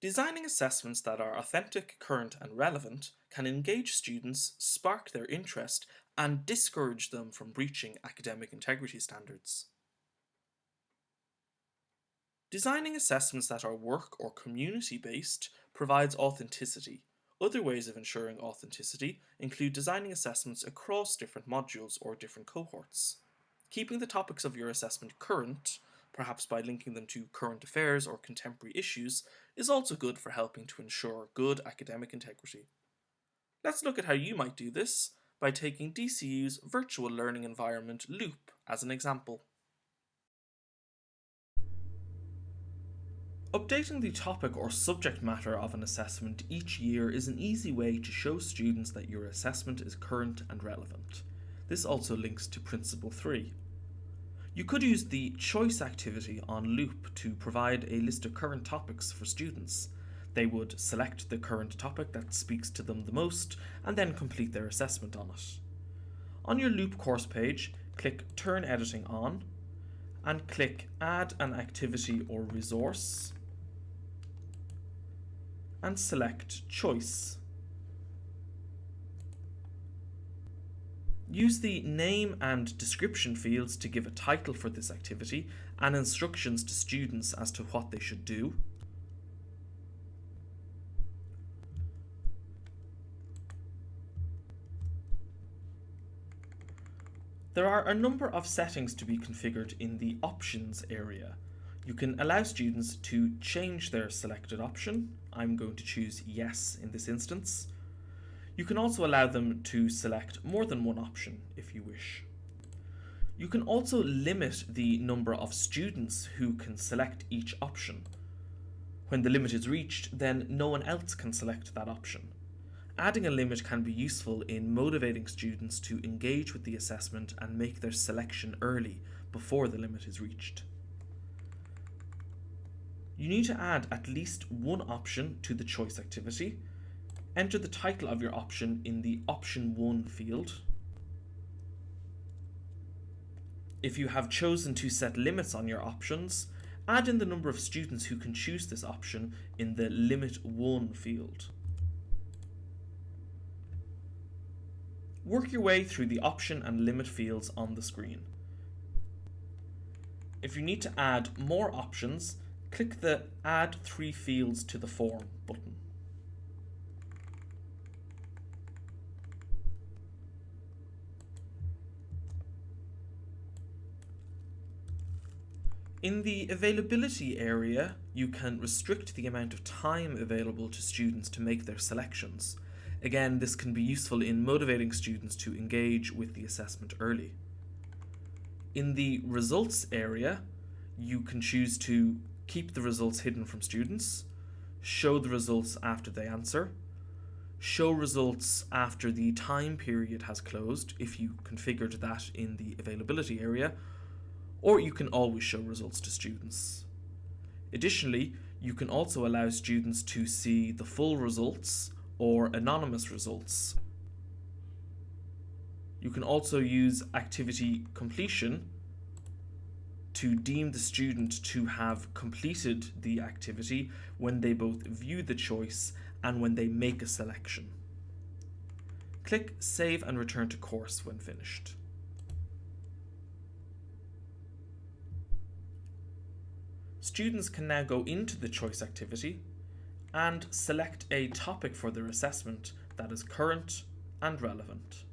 Designing assessments that are authentic, current and relevant can engage students, spark their interest and discourage them from breaching academic integrity standards. Designing assessments that are work or community based provides authenticity. Other ways of ensuring authenticity include designing assessments across different modules or different cohorts. Keeping the topics of your assessment current perhaps by linking them to current affairs or contemporary issues, is also good for helping to ensure good academic integrity. Let's look at how you might do this by taking DCU's virtual learning environment Loop as an example. Updating the topic or subject matter of an assessment each year is an easy way to show students that your assessment is current and relevant. This also links to Principle 3. You could use the choice activity on Loop to provide a list of current topics for students. They would select the current topic that speaks to them the most and then complete their assessment on it. On your Loop course page, click Turn Editing On and click Add an Activity or Resource and select Choice. Use the name and description fields to give a title for this activity and instructions to students as to what they should do. There are a number of settings to be configured in the options area. You can allow students to change their selected option. I'm going to choose yes in this instance. You can also allow them to select more than one option if you wish. You can also limit the number of students who can select each option. When the limit is reached, then no one else can select that option. Adding a limit can be useful in motivating students to engage with the assessment and make their selection early before the limit is reached. You need to add at least one option to the choice activity Enter the title of your option in the option 1 field. If you have chosen to set limits on your options, add in the number of students who can choose this option in the limit 1 field. Work your way through the option and limit fields on the screen. If you need to add more options, click the Add 3 fields to the form button. In the availability area, you can restrict the amount of time available to students to make their selections. Again, this can be useful in motivating students to engage with the assessment early. In the results area, you can choose to keep the results hidden from students, show the results after they answer, show results after the time period has closed if you configured that in the availability area, or you can always show results to students. Additionally, you can also allow students to see the full results or anonymous results. You can also use activity completion to deem the student to have completed the activity when they both view the choice and when they make a selection. Click Save and return to course when finished. Students can now go into the choice activity and select a topic for their assessment that is current and relevant.